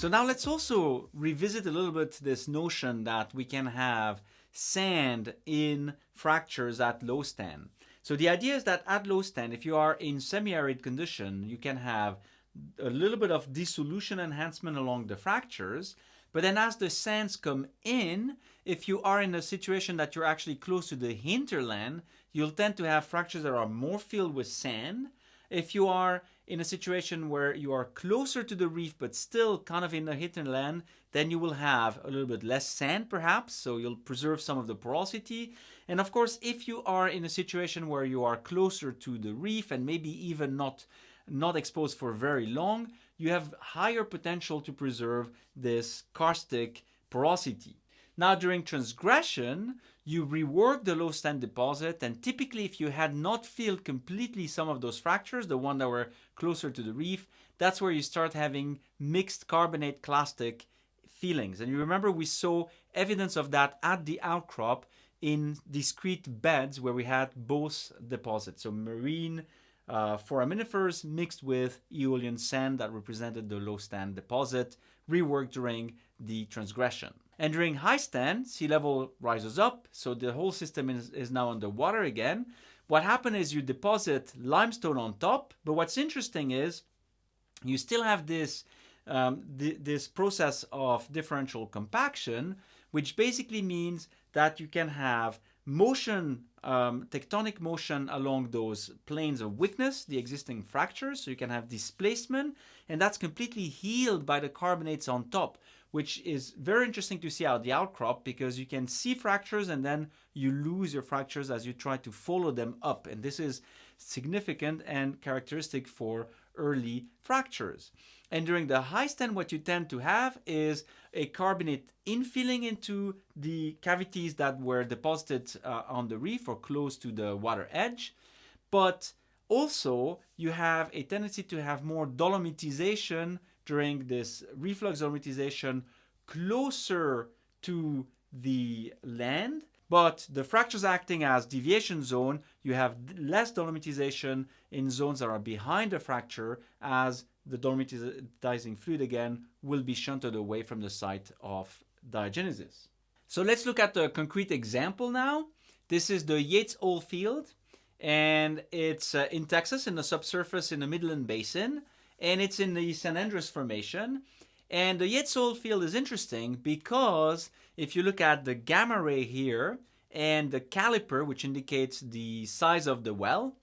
So now let's also revisit a little bit this notion that we can have sand in fractures at low stand. So the idea is that at low stand, if you are in semi-arid condition, you can have a little bit of dissolution enhancement along the fractures, but then as the sands come in, if you are in a situation that you're actually close to the hinterland, you'll tend to have fractures that are more filled with sand. If you are in a situation where you are closer to the reef but still kind of in the land, then you will have a little bit less sand perhaps, so you'll preserve some of the porosity. And of course, if you are in a situation where you are closer to the reef and maybe even not not exposed for very long, you have higher potential to preserve this karstic porosity. Now during transgression, you rework the low stand deposit and typically if you had not filled completely some of those fractures, the one that were closer to the reef, that's where you start having mixed carbonate clastic feelings. And you remember we saw evidence of that at the outcrop in discrete beds where we had both deposits. So marine uh, foraminifers mixed with Aeolian sand that represented the low stand deposit, reworked during the transgression. And during high stand, sea level rises up, so the whole system is, is now underwater again. What happens is you deposit limestone on top, but what's interesting is you still have this, um, th this process of differential compaction, which basically means that you can have motion, um, tectonic motion along those planes of weakness, the existing fractures, so you can have displacement, and that's completely healed by the carbonates on top, which is very interesting to see out the outcrop because you can see fractures and then you lose your fractures as you try to follow them up. And this is significant and characteristic for early fractures. And during the high stand, what you tend to have is a carbonate infilling into the cavities that were deposited uh, on the reef or close to the water edge. But also, you have a tendency to have more dolomitization during this reflux dolomitization closer to the land but the fractures acting as deviation zone, you have less dolomitization in zones that are behind the fracture as the dolomitizing fluid again will be shunted away from the site of diagenesis. So let's look at a concrete example now. This is the Yates Oil Field and it's uh, in Texas in the subsurface in the Midland Basin and it's in the San Andres Formation. And the Yates Oil Field is interesting because if you look at the gamma ray here and the caliper, which indicates the size of the well,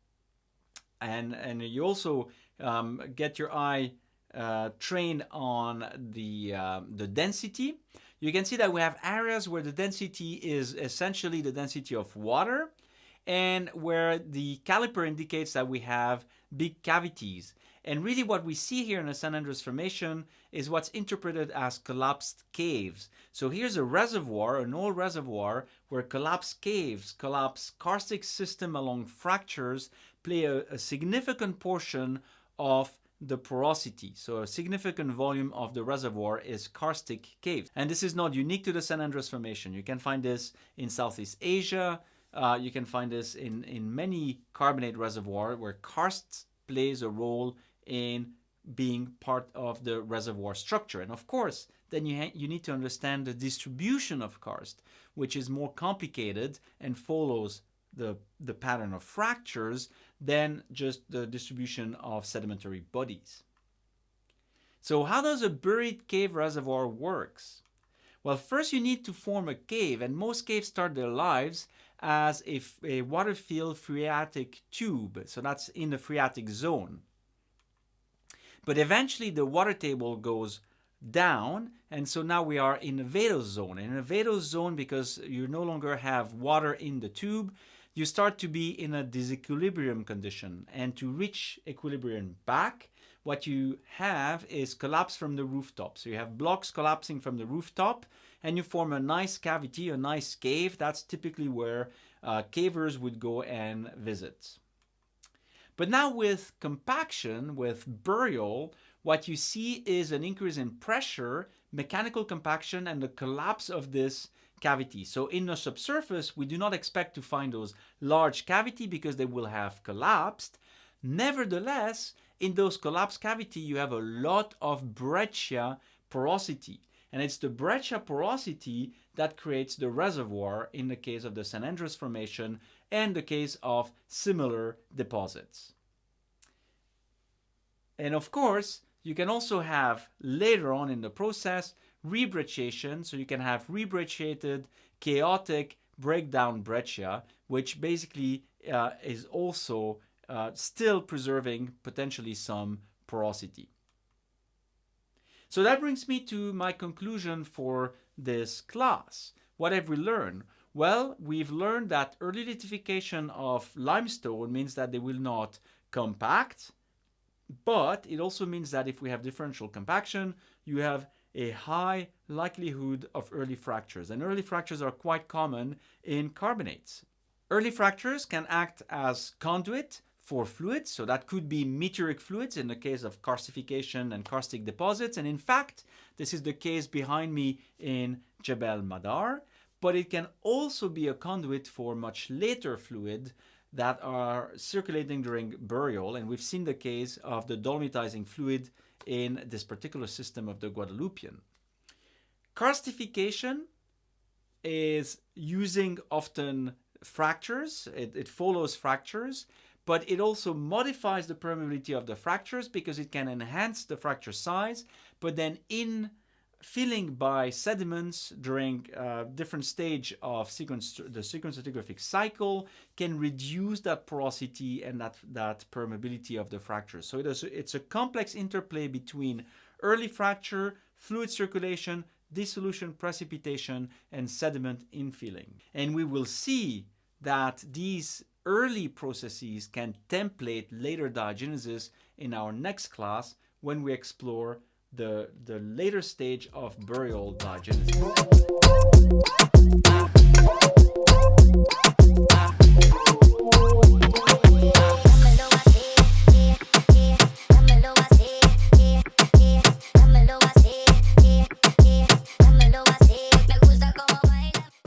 and, and you also um, get your eye uh, trained on the, uh, the density, you can see that we have areas where the density is essentially the density of water and where the caliper indicates that we have big cavities. And really what we see here in the San Andres Formation is what's interpreted as collapsed caves. So here's a reservoir, an old reservoir, where collapsed caves, collapsed karstic system along fractures play a, a significant portion of the porosity. So a significant volume of the reservoir is karstic caves. And this is not unique to the San Andres Formation. You can find this in Southeast Asia. Uh, you can find this in, in many carbonate reservoir where karst plays a role in being part of the reservoir structure. And of course, then you, you need to understand the distribution of karst, which is more complicated and follows the, the pattern of fractures than just the distribution of sedimentary bodies. So how does a buried cave reservoir works? Well, first you need to form a cave, and most caves start their lives as a, a water-filled phreatic tube. So that's in the phreatic zone. But eventually the water table goes down and so now we are in a vadose zone. In a vadose zone because you no longer have water in the tube, you start to be in a disequilibrium condition and to reach equilibrium back, what you have is collapse from the rooftop. So you have blocks collapsing from the rooftop and you form a nice cavity, a nice cave. That's typically where uh, cavers would go and visit. But now with compaction, with burial, what you see is an increase in pressure, mechanical compaction, and the collapse of this cavity. So in the subsurface, we do not expect to find those large cavity because they will have collapsed. Nevertheless, in those collapsed cavity, you have a lot of breccia porosity. And it's the breccia porosity that creates the reservoir in the case of the San Andres Formation and the case of similar deposits. And of course, you can also have later on in the process rebrecciation. So you can have rebrecciated chaotic breakdown breccia, which basically uh, is also uh, still preserving potentially some porosity. So that brings me to my conclusion for this class. What have we learned? Well, we've learned that early lithification of limestone means that they will not compact, but it also means that if we have differential compaction, you have a high likelihood of early fractures. And early fractures are quite common in carbonates. Early fractures can act as conduit for fluids, so that could be meteoric fluids in the case of karstification and karstic deposits. And in fact, this is the case behind me in Jebel Madar, but it can also be a conduit for much later fluid that are circulating during burial. And we've seen the case of the dolomitizing fluid in this particular system of the Guadalupian. Karstification is using often fractures, it, it follows fractures, but it also modifies the permeability of the fractures because it can enhance the fracture size, but then in filling by sediments during uh, different stage of sequence, the sequence stratigraphic cycle can reduce that porosity and that, that permeability of the fractures. So it is, it's a complex interplay between early fracture, fluid circulation, dissolution, precipitation, and sediment infilling. And we will see that these early processes can template later diagenesis in our next class when we explore the, the later stage of burial diagenesis.